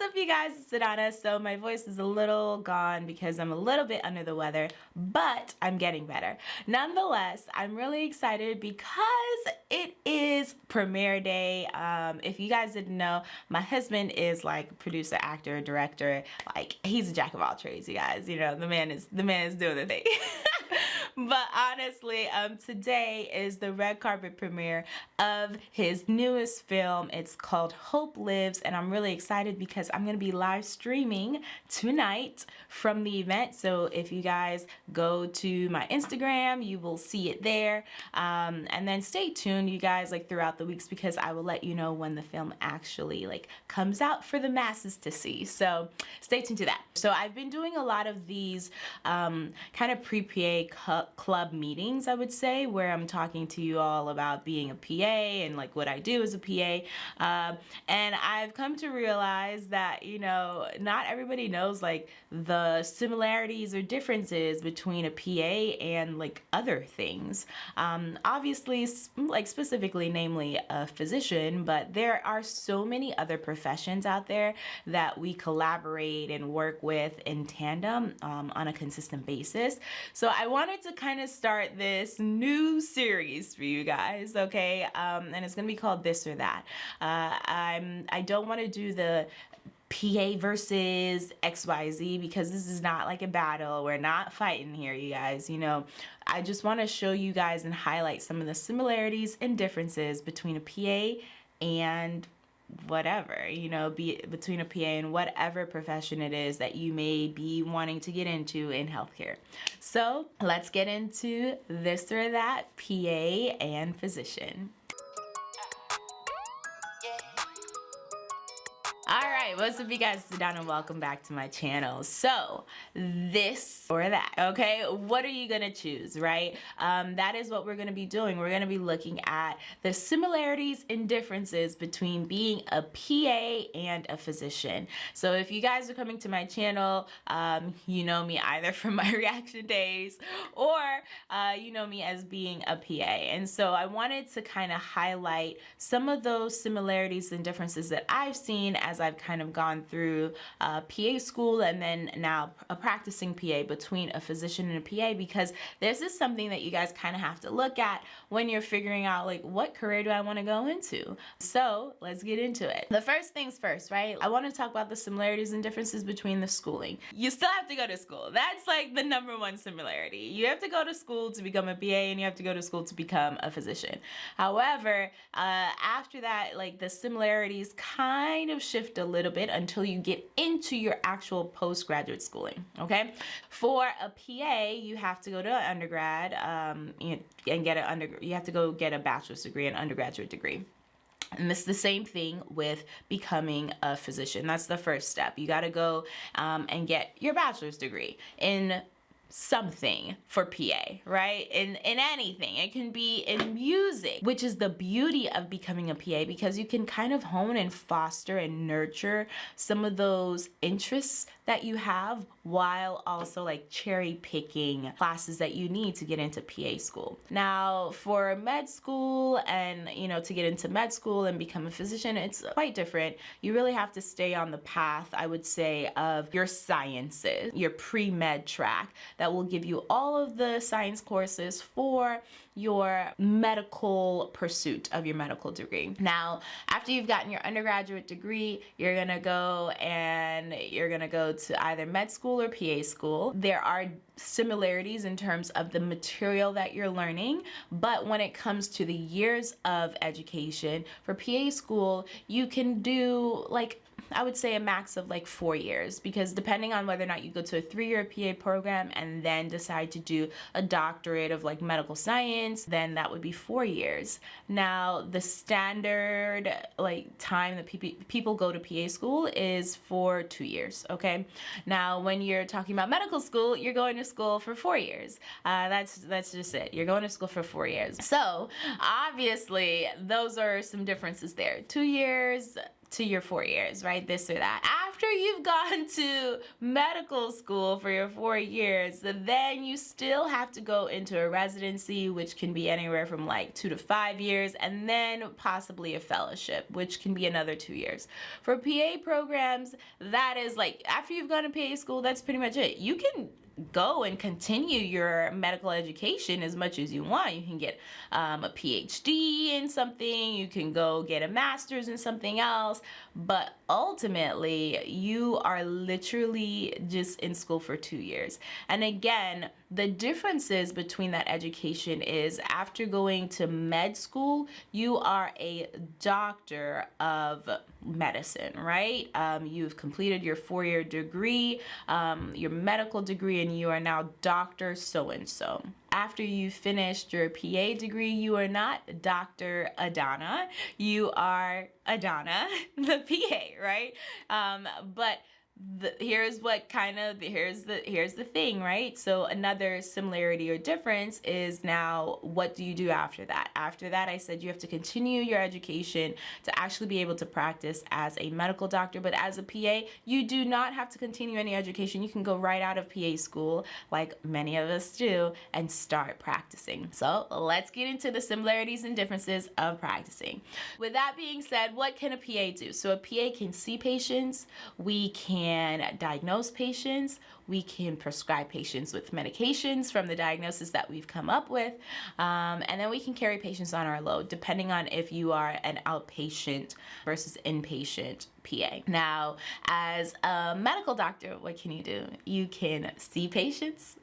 What's up you guys, it's Adana. So my voice is a little gone because I'm a little bit under the weather, but I'm getting better. Nonetheless, I'm really excited because it is premiere day. Um, if you guys didn't know, my husband is like producer, actor, director, like he's a jack of all trades, you guys. You know, the man is the man is doing the thing. but honestly, um, today is the red carpet premiere of his newest film. It's called Hope Lives, and I'm really excited because I'm going to be live streaming tonight from the event. So if you guys go to my Instagram, you will see it there. Um, and then stay tuned, you guys, like throughout the weeks because I will let you know when the film actually like comes out for the masses to see. So stay tuned to that. So I've been doing a lot of these um, kind of pre-PA club meetings, I would say, where I'm talking to you all about being a PA and like what I do as a PA. Uh, and I've come to realize that, you know, not everybody knows like the similarities or differences between a PA and like other things. Um, obviously, like specifically, namely a physician, but there are so many other professions out there that we collaborate and work with in tandem um, on a consistent basis. So I wanted to kind of start this new series for you guys, okay? Um, and it's gonna be called This or That. Uh, I'm, I don't wanna do the PA versus XYZ because this is not like a battle. We're not fighting here, you guys. You know, I just want to show you guys and highlight some of the similarities and differences between a PA and whatever, you know, be between a PA and whatever profession it is that you may be wanting to get into in healthcare. So let's get into this or that PA and physician. Right, what's up you guys, down and welcome back to my channel. So, this or that, okay? What are you gonna choose, right? Um, that is what we're gonna be doing. We're gonna be looking at the similarities and differences between being a PA and a physician. So if you guys are coming to my channel, um, you know me either from my reaction days or uh, you know me as being a PA. And so I wanted to kind of highlight some of those similarities and differences that I've seen as I've kind kind of gone through uh, PA school and then now a practicing PA between a physician and a PA because this is something that you guys kind of have to look at when you're figuring out like what career do I want to go into. So let's get into it. The first things first, right? I want to talk about the similarities and differences between the schooling. You still have to go to school. That's like the number one similarity. You have to go to school to become a PA and you have to go to school to become a physician. However, uh, after that, like the similarities kind of shift a little little bit until you get into your actual postgraduate schooling, okay? For a PA, you have to go to undergrad um, and get an under, you have to go get a bachelor's degree, an undergraduate degree. And it's the same thing with becoming a physician. That's the first step. You got to go um, and get your bachelor's degree in something for PA, right? In in anything. It can be in music, which is the beauty of becoming a PA because you can kind of hone and foster and nurture some of those interests that you have while also like cherry picking classes that you need to get into PA school. Now, for med school and, you know, to get into med school and become a physician, it's quite different. You really have to stay on the path, I would say, of your sciences, your pre-med track that will give you all of the science courses for your medical pursuit of your medical degree. Now, after you've gotten your undergraduate degree, you're gonna go and you're gonna go to either med school or PA school. There are similarities in terms of the material that you're learning, but when it comes to the years of education, for PA school, you can do like I would say a max of like four years because depending on whether or not you go to a three-year PA program and then decide to do a doctorate of like medical science, then that would be four years. Now, the standard like time that people go to PA school is for two years, okay? Now, when you're talking about medical school, you're going to school for four years. Uh, that's, that's just it. You're going to school for four years. So, obviously, those are some differences there. Two years, to your four years, right? This or that. after you've gone to medical school for your four years, then you still have to go into a residency, which can be anywhere from like two to five years, and then possibly a fellowship, which can be another two years. For PA programs, that is like after you've gone to PA school, that's pretty much it. You can go and continue your medical education as much as you want. You can get um, a PhD in something, you can go get a master's in something else, but ultimately you are literally just in school for two years. And again, the differences between that education is after going to med school, you are a doctor of medicine, right? Um, you've completed your four-year degree, um, your medical degree, and you are now Dr. So-and-so. After you finished your PA degree, you are not Dr. Adana, you are Adana, the PA, right? Um, but the, here's what kind of here's the here's the thing right? So another similarity or difference is now what do you do after that? After that I said you have to continue your education to actually be able to practice as a medical doctor. But as a PA you do not have to continue any education. You can go right out of PA school like many of us do and start practicing. So let's get into the similarities and differences of practicing. With that being said what can a PA do? So a PA can see patients. We can can diagnose patients, we can prescribe patients with medications from the diagnosis that we've come up with, um, and then we can carry patients on our load depending on if you are an outpatient versus inpatient PA. Now, as a medical doctor, what can you do? You can see patients,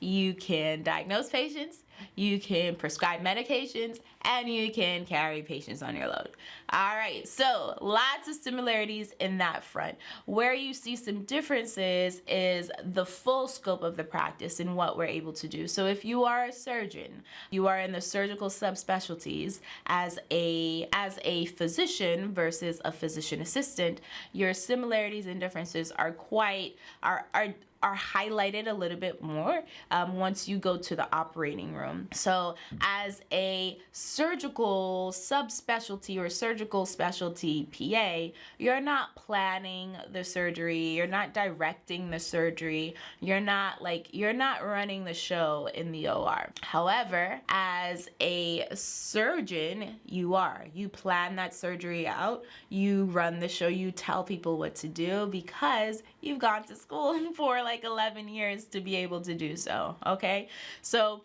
you can diagnose patients, you can prescribe medications, and you can carry patients on your load. All right, so lots of similarities in that front. Where you see some differences is the full scope of the practice and what we're able to do. So if you are a surgeon, you are in the surgical subspecialties as a as a physician versus a physician assistant, your similarities and differences are quite are are are highlighted a little bit more um, once you go to the operating room. So as a surgical subspecialty or surgical specialty PA, you're not planning the surgery, you're not directing the surgery, you're not like, you're not running the show in the OR. However, as a surgeon, you are. You plan that surgery out, you run the show, you tell people what to do because you've gone to school for like 11 years to be able to do so, okay? So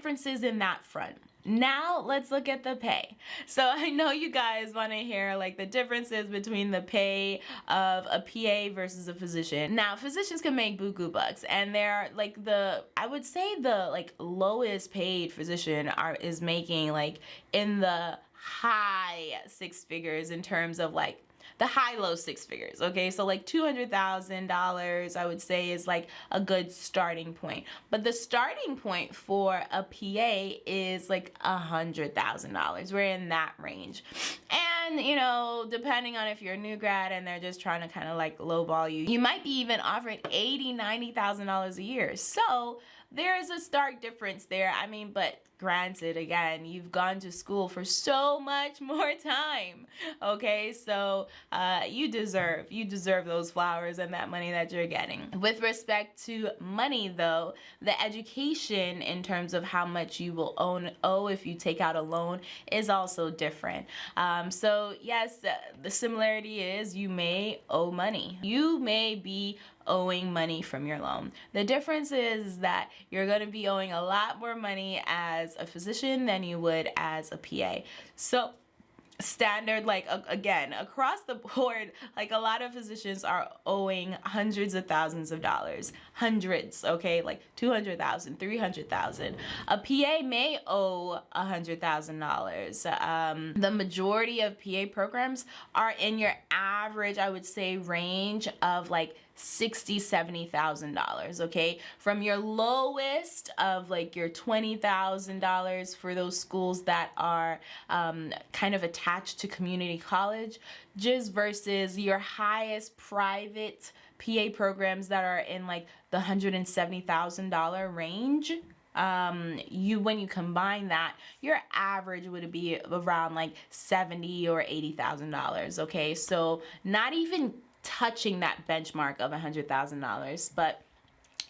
differences in that front. Now let's look at the pay. So I know you guys want to hear like the differences between the pay of a PA versus a physician. Now physicians can make buku bucks and they're like the I would say the like lowest paid physician are is making like in the high six figures in terms of like the high low six figures okay? So like $200,000 I would say is like a good starting point. But the starting point for a PA is like a hundred thousand dollars. We're in that range. And you know depending on if you're a new grad and they're just trying to kind of like lowball you you might be even offering eighty ninety thousand dollars a year. So there is a stark difference there. I mean but granted again you've gone to school for so much more time okay? So uh, you deserve you deserve those flowers and that money that you're getting. With respect to money though the education in terms of how much you will own owe if you take out a loan is also different. Um, so yes the similarity is you may owe money. You may be owing money from your loan. The difference is that you're going to be owing a lot more money as a physician than you would as a PA. So standard like again across the board like a lot of physicians are owing hundreds of thousands of dollars hundreds okay like 200,000 300,000 a PA may owe a hundred thousand dollars um, the majority of PA programs are in your average I would say range of like sixty seventy thousand dollars okay? From your lowest of like your twenty thousand dollars for those schools that are um, kind of attached to community college just versus your highest private PA programs that are in like the hundred and seventy thousand dollar range um you when you combine that your average would be around like 70 or 80 thousand dollars okay? So not even touching that benchmark of $100,000. But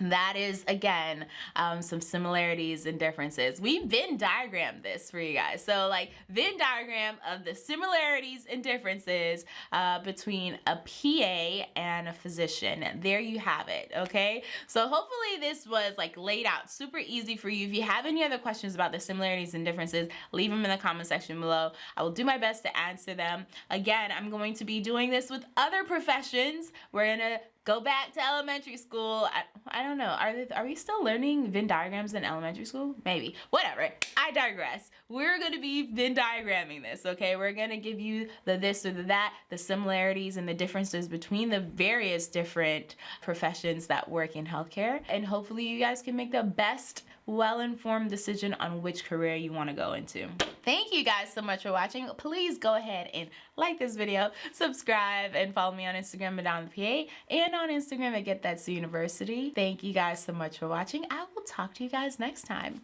that is again um, some similarities and differences. We Venn diagrammed this for you guys. So like Venn diagram of the similarities and differences uh, between a PA and a physician. There you have it okay? So hopefully this was like laid out super easy for you. If you have any other questions about the similarities and differences leave them in the comment section below. I will do my best to answer them. Again I'm going to be doing this with other professions. We're gonna go back to elementary school. I, I don't know. Are they, are we still learning Venn diagrams in elementary school? Maybe. Whatever. I digress. We're going to be Venn diagramming this, okay? We're going to give you the this or the that, the similarities and the differences between the various different professions that work in healthcare. And hopefully you guys can make the best well-informed decision on which career you want to go into. Thank you guys so much for watching. Please go ahead and like this video, subscribe, and follow me on Instagram, Madonna PA, and on Instagram at Get That University. Thank you guys so much for watching. I will talk to you guys next time.